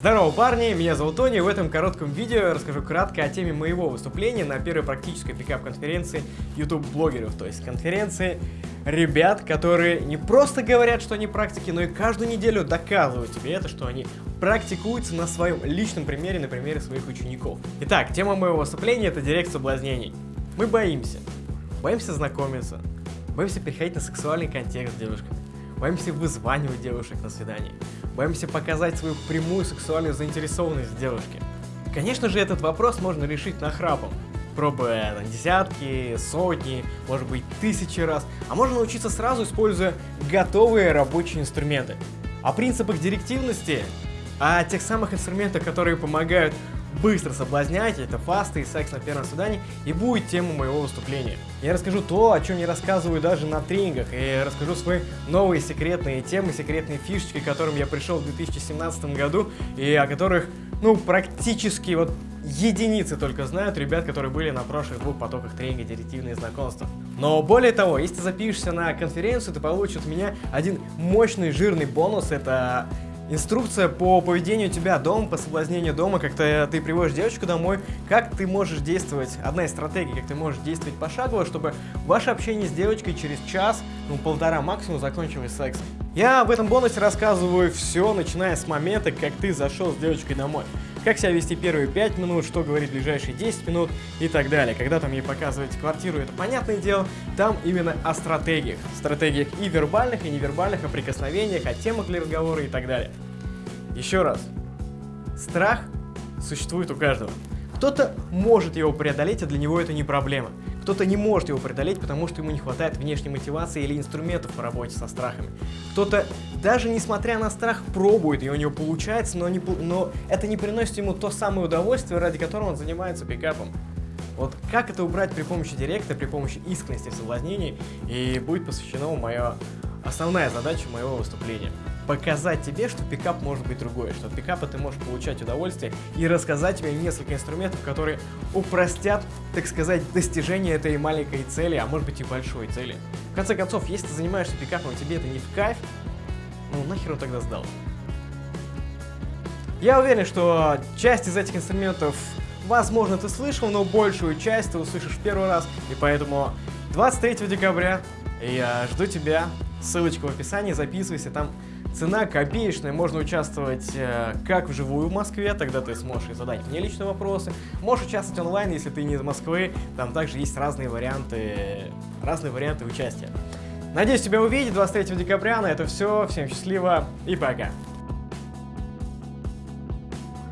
Здорово, парни, меня зовут Тони, в этом коротком видео я расскажу кратко о теме моего выступления на первой практической пикап-конференции YouTube-блогеров, то есть конференции ребят, которые не просто говорят, что они практики, но и каждую неделю доказывают тебе это, что они практикуются на своем личном примере, на примере своих учеников. Итак, тема моего выступления это директ соблазнений. Мы боимся, боимся знакомиться, боимся переходить на сексуальный контекст с девушками, боимся вызванивать девушек на свидание, боимся показать свою прямую сексуальную заинтересованность девушке. Конечно же, этот вопрос можно решить нахрапом, пробуя на десятки, сотни, может быть тысячи раз, а можно научиться сразу, используя готовые рабочие инструменты. О принципах директивности, о тех самых инструментах, которые помогают быстро соблазнять, это фасты и секс на первом свидании, и будет тема моего выступления. Я расскажу то, о чем не рассказываю даже на тренингах, и расскажу свои новые секретные темы, секретные фишечки, к которым я пришел в 2017 году, и о которых, ну, практически вот единицы только знают ребят, которые были на прошлых двух потоках тренинга «Директивные знакомства». Но более того, если ты запишешься на конференцию, ты получишь от меня один мощный жирный бонус, это Инструкция по поведению тебя дома, по соблазнению дома, как ты, ты приводишь девочку домой, как ты можешь действовать, одна из стратегий, как ты можешь действовать пошагово, чтобы ваше общение с девочкой через час, ну полтора максимум закончилось сексом. Я в этом бонусе рассказываю все, начиная с момента, как ты зашел с девочкой домой. Как себя вести первые 5 минут, что говорить ближайшие 10 минут и так далее. Когда там ей показываете квартиру, это понятное дело, там именно о стратегиях. Стратегиях и вербальных, и невербальных, о прикосновениях, о темах для разговора и так далее. Еще раз. Страх существует у каждого. Кто-то может его преодолеть, а для него это не проблема. Кто-то не может его преодолеть, потому что ему не хватает внешней мотивации или инструментов по работе со страхами. Кто-то, даже несмотря на страх, пробует, и у него получается, но, не, но это не приносит ему то самое удовольствие, ради которого он занимается пикапом. Вот как это убрать при помощи директа, при помощи искренности в соблазнении, и будет посвящена моя основная задача моего выступления показать тебе, что пикап может быть другой, что от пикапа ты можешь получать удовольствие и рассказать тебе несколько инструментов, которые упростят, так сказать, достижение этой маленькой цели, а может быть и большой цели. В конце концов, если ты занимаешься пикапом, тебе это не в кайф, ну нахер он тогда сдал? Я уверен, что часть из этих инструментов, возможно, ты слышал, но большую часть ты услышишь в первый раз, и поэтому 23 декабря я жду тебя, ссылочка в описании, записывайся, там Цена копеечная, можно участвовать э, как вживую в Москве, тогда ты сможешь задать мне личные вопросы. Можешь участвовать онлайн, если ты не из Москвы, там также есть разные варианты, разные варианты участия. Надеюсь тебя увидеть 23 декабря, на это все, всем счастливо и пока.